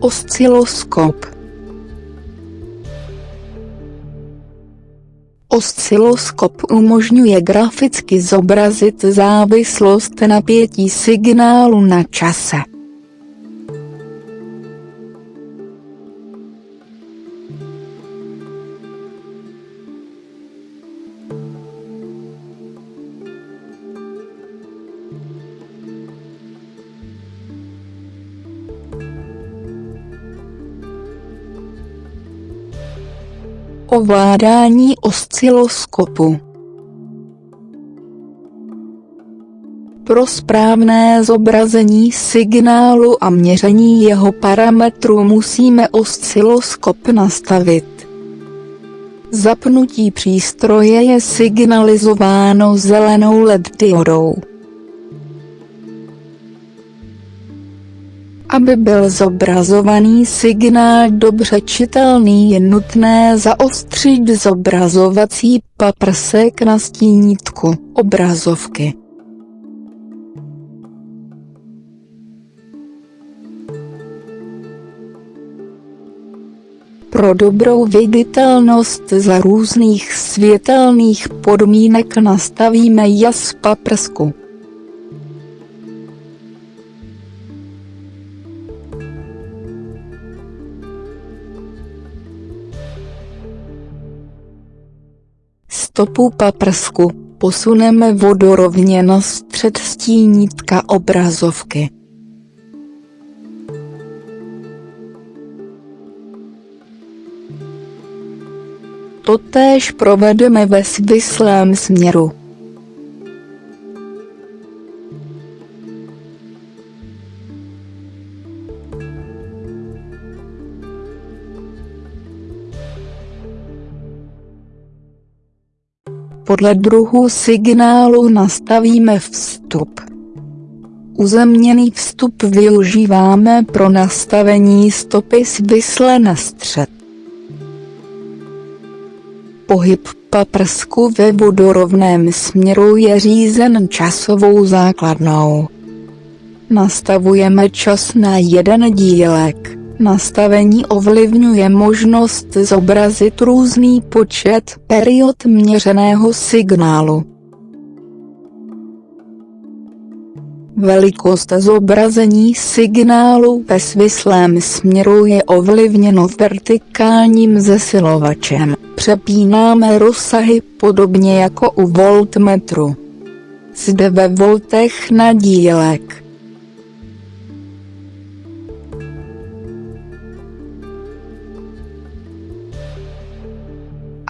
Osciloskop Osciloskop umožňuje graficky zobrazit závislost napětí signálu na čase. Ovládání osciloskopu Pro správné zobrazení signálu a měření jeho parametrů musíme osciloskop nastavit. Zapnutí přístroje je signalizováno zelenou LED diodou. Aby byl zobrazovaný signál dobře čitelný je nutné zaostřit zobrazovací paprsek na stínítku obrazovky. Pro dobrou viditelnost za různých světelných podmínek nastavíme jas paprsku. Stopu paprsku, posuneme vodorovně na střed stínítka obrazovky. Totéž provedeme ve svislém směru. Podle druhu signálu nastavíme vstup. Uzemněný vstup využíváme pro nastavení stopy svisle na střed. Pohyb paprsku ve vodorovném směru je řízen časovou základnou. Nastavujeme čas na jeden dílek. Nastavení ovlivňuje možnost zobrazit různý počet period měřeného signálu. Velikost zobrazení signálu ve svislém směru je ovlivněno vertikálním zesilovačem. Přepínáme rozsahy podobně jako u voltmetru. Zde ve voltech na dílek.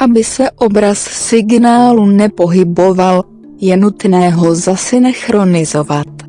Aby se obraz signálu nepohyboval, je nutné ho zasynchronizovat.